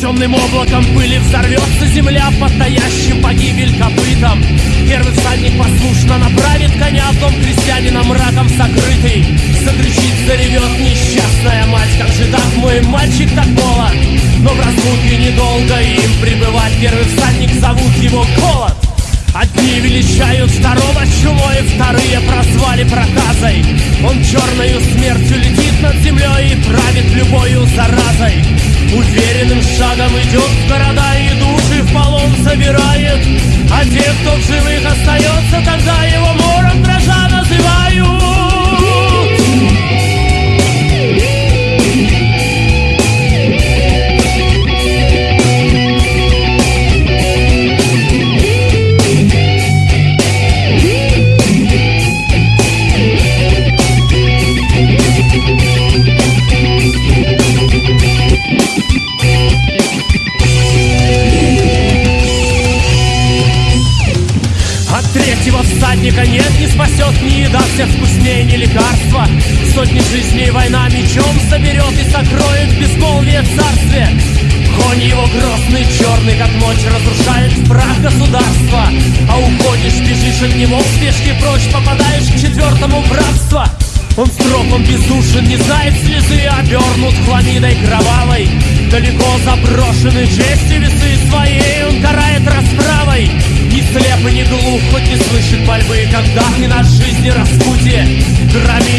Темным облаком пыли взорвется земля Под погибель копытом. Первый всадник послушно направит коня В дом крестьянина мраком сокрытый. Закричит, заревет несчастная мать Как же так мой мальчик так молод Но в разлуке недолго им пребывать Первый всадник зовут его голод Одни величают второго чумой, вторые Уверенным шагом идет в города и души в полон собирает всадника нет, не спасет ни еда всех вкуснее, ни лекарства. Сотни жизней война мечом соберет и сокроет безмолвие царстве. Конь его грозный, черный, как ночь, разрушает прах государства. А уходишь, бежишь от него в спешке прочь, попадаешь к четвертому в рабство он строг, он бездушен, не знает слезы, обернут хламидой кровавой. Далеко заброшены чести глух, хоть не слышит пальбы, когда не на жизни распутье. Грами,